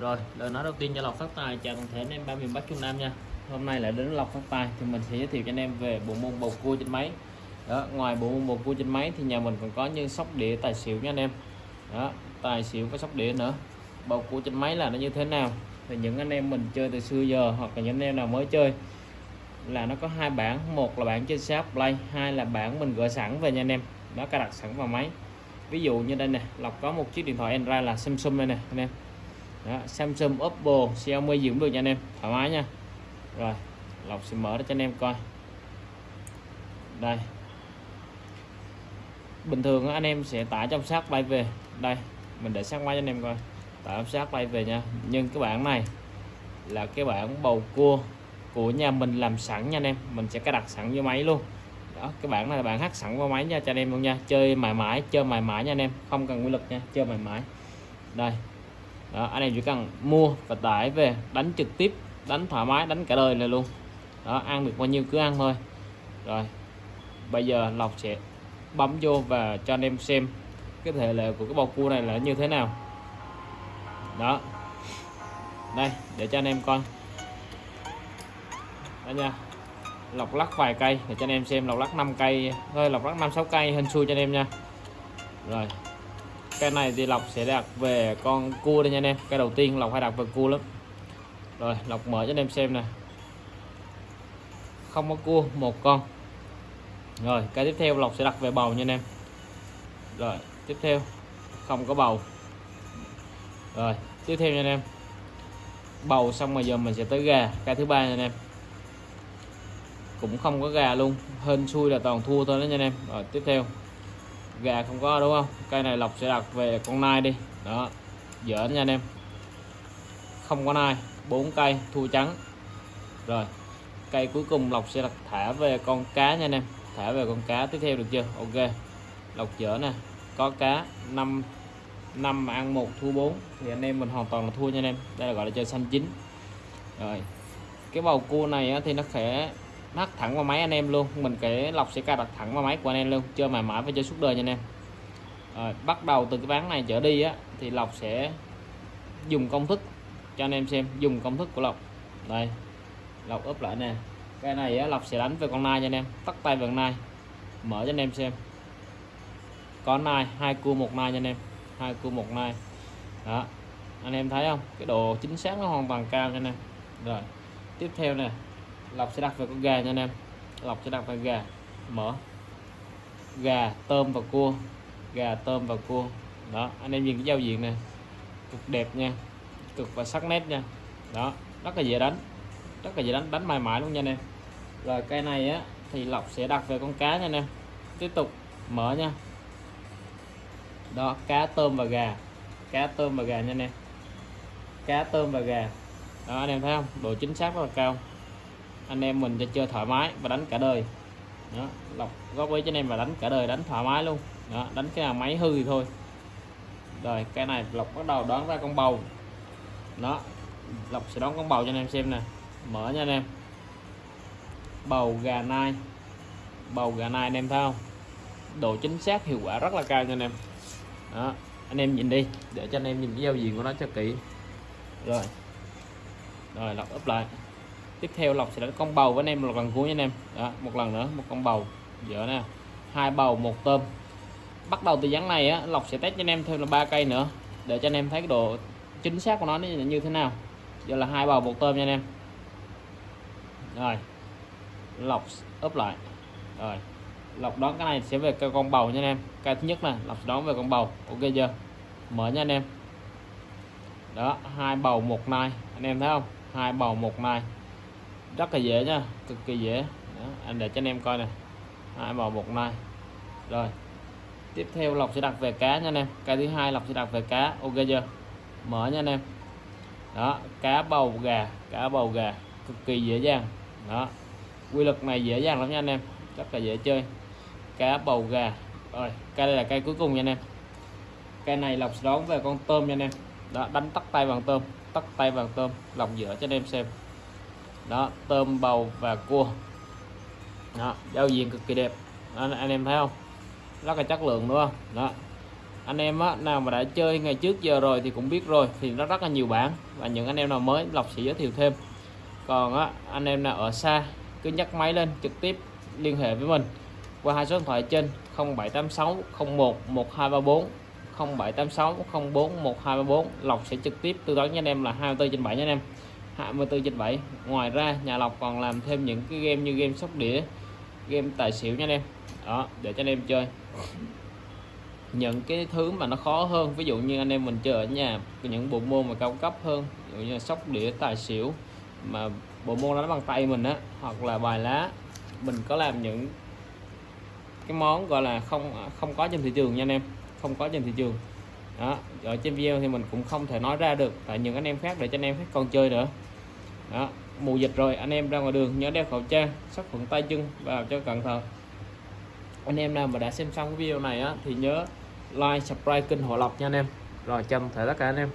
Rồi, lời nói đầu tiên cho Lộc Phát Tài chào toàn thể anh em ba miền Bắc Trung Nam nha. Hôm nay lại đến Lộc Phát Tài thì mình sẽ giới thiệu cho anh em về bộ môn bầu cua trên máy. Đó, ngoài bộ môn bầu cua trên máy thì nhà mình còn có như sóc đĩa tài xỉu nha anh em. Đó, tài xỉu có sóc đĩa nữa. Bầu cua trên máy là nó như thế nào? Thì những anh em mình chơi từ xưa giờ hoặc là những anh em nào mới chơi là nó có hai bản, một là bản trên shop play, hai là bản mình gửi sẵn về nha anh em. Đó cài đặt sẵn vào máy. Ví dụ như đây nè, lọc có một chiếc điện thoại Android là Samsung đây nè anh em đó, Samsung Oppo Xiaomi gì cũng được nha anh em. Thoải mái nha. Rồi Lộc sẽ mở ra cho anh em coi. Đây. Bình thường anh em sẽ tải trong sát bay về. Đây mình để sát máy cho anh em coi. Tải trong sát bay về nha. Nhưng cái bản này là cái bản bầu cua của nhà mình làm sẵn nha anh em. Mình sẽ cài đặt sẵn vô máy luôn. Đó cái bản này là bản hát sẵn vào máy nha cho anh em luôn nha. Chơi mãi mãi chơi mãi mãi nha anh em. Không cần quy lực nha chơi mãi mãi. Đây đó, anh em chỉ cần mua và tải về đánh trực tiếp đánh thoải mái đánh cả đời này luôn. Đó ăn được bao nhiêu cứ ăn thôi. Rồi bây giờ lọc sẽ bấm vô và cho anh em xem cái thể lệ của cái bầu cua này là như thế nào. Đó đây để cho anh em coi. Đó nha lọc lắc vài cây để cho anh em xem lọc lắc 5 cây thôi lọc lắc 5 6 cây hình xui cho anh em nha. Rồi cái này thì lọc sẽ đặt về con cua đây nha anh em. Cái đầu tiên lọc hay đặt về cua lắm. Rồi lọc mở cho anh em xem nè. Không có cua, một con. Rồi, cái tiếp theo lọc sẽ đặt về bầu nha anh em. Rồi, tiếp theo. Không có bầu. Rồi, tiếp theo nha anh em. Bầu xong rồi giờ mình sẽ tới gà. Cái thứ ba nha anh em. Cũng không có gà luôn. Hên xui là toàn thua thôi đó nha anh em. Rồi, tiếp theo gà không có, đúng không? Cây này lộc sẽ đặt về con nai đi. Đó giỡn nha anh em. Không có nai, bốn cây, thua trắng. Rồi, cây cuối cùng lộc sẽ đặt thả về con cá nha anh em. Thả về con cá tiếp theo được chưa? Ok. Lộc dở nè. Có cá 5 năm mà ăn một, thua 4 thì anh em mình hoàn toàn là thua nha anh em. Đây là gọi là chơi xanh chín. Rồi, cái bầu cua này thì nó khẽ nó thẳng vào máy anh em luôn. Mình cái lọc sẽ cài đặt thẳng vào máy của anh em luôn. Chơi mãi mãi và chơi suốt đời nha anh em. Rồi, bắt đầu từ cái ván này trở đi á thì lọc sẽ dùng công thức cho anh em xem. Dùng công thức của lọc. Đây lọc úp lại nè. Cái này á, lọc sẽ đánh về con nai nha anh em. Tắt tay về con nai. Mở cho anh em xem. Có nai hai cua một nai nha anh em. Hai cua một nai. Đó. Anh em thấy không? Cái độ chính xác nó hoàn toàn cao nha anh em. Rồi tiếp theo nè lọc sẽ đặt về con gà nha anh em. Lọc sẽ đặt về gà. Mở. Gà, tôm và cua. Gà, tôm và cua. Đó, anh em nhìn cái giao diện này cực đẹp nha. Cực và sắc nét nha. Đó, rất là dễ đánh. Rất là dễ đánh đánh mãi mãi luôn nha anh em. Rồi cây này á, thì lọc sẽ đặt về con cá nha anh em. Tiếp tục, mở nha. Đó, cá, tôm và gà. Cá, tôm và gà nha anh em. Cá, tôm và gà. Đó, anh em thấy không? Độ chính xác rất là cao anh em mình cho chơi thoải mái và đánh cả đời. Đó, lọc góp ý cho anh em và đánh cả đời, đánh thoải mái luôn. Đó, đánh cái nào máy hư thì thôi. Rồi, cái này lọc bắt đầu đoán ra con bầu. Đó, lọc sẽ đón con bầu cho anh em xem nè. Mở nha anh em. Bầu gà nai. Bầu gà nai anh em thấy không? Độ chính xác hiệu quả rất là cao nha anh em. Đó, anh em nhìn đi, để cho anh em nhìn cái giao diện của nó cho kỹ. Rồi. Rồi, lọc úp lại tiếp theo lọc sẽ đánh con bầu với anh em, một lần cuối nha anh em. Đó, một lần nữa, một con bầu dở nè. Hai bầu, một tôm. Bắt đầu từ dáng này á lọc sẽ test cho anh em thêm là ba cây nữa, để cho anh em thấy cái độ chính xác của nó như thế nào. Giờ là hai bầu, một tôm nha anh em. Rồi lọc úp lại. Rồi lọc đón cái này sẽ về cây con bầu nha anh em. Cây thứ nhất là lọc đón về con bầu. Ok chưa? Mở nha anh em. Đó, hai bầu, một nai. Anh em thấy không? Hai bầu, một nai rất là dễ nha cực kỳ dễ. Đó, anh để cho anh em coi nè. Hai bò một nai. Rồi tiếp theo lọc sẽ đặt về cá nha anh em. Cái thứ hai lọc sẽ đặt về cá. Ok chưa? Mở nha anh em. Đó cá bầu gà cá bầu gà. Cực kỳ dễ dàng. Đó quy luật này dễ dàng lắm nha anh em. Rất là dễ chơi. Cá bầu gà. Rồi cây đây là cây cuối cùng nha anh em. Cây này lọc đón về con tôm nha anh em. Đó đánh tắt tay bằng tôm tắt tay bằng tôm lọc giữa cho anh em xem đó tôm bầu và cua. Đó giao diện cực kỳ đẹp. Đó, anh em thấy không? Rất là chất lượng đúng không? Đó. Anh em á, nào mà đã chơi ngày trước giờ rồi thì cũng biết rồi thì nó rất là nhiều bản và những anh em nào mới lọc sẽ giới thiệu thêm. Còn á, anh em nào ở xa cứ nhấc máy lên trực tiếp liên hệ với mình qua hai số điện thoại trên 0786 01 1234 0786 04 1234 lọc sẽ trực tiếp tư vấn cho anh em là 24 trên 7 nha anh em. 24 trên 7 ngoài ra, nhà lọc còn làm thêm những cái game như game sóc đĩa, game tài xỉu nha anh em. Đó, để cho anh em chơi. Những cái thứ mà nó khó hơn, ví dụ như anh em mình chơi ở nhà, những bộ môn mà cao cấp hơn, ví dụ như sóc đĩa, tài xỉu, mà bộ môn đó bằng tay mình á, hoặc là bài lá, mình có làm những cái món gọi là không à, không có trên thị trường nha anh em, không có trên thị trường. Đó, ở trên video thì mình cũng không thể nói ra được, tại những anh em khác để cho anh em khác còn chơi nữa đó, mùa dịch rồi, anh em ra ngoài đường, nhớ đeo khẩu trang, sát khuẩn tay chân vào cho cẩn thận. Anh em nào mà đã xem xong cái video này á, thì nhớ like, subscribe kênh Hộ Lộc nha anh em. Rồi, chào tất cả anh em.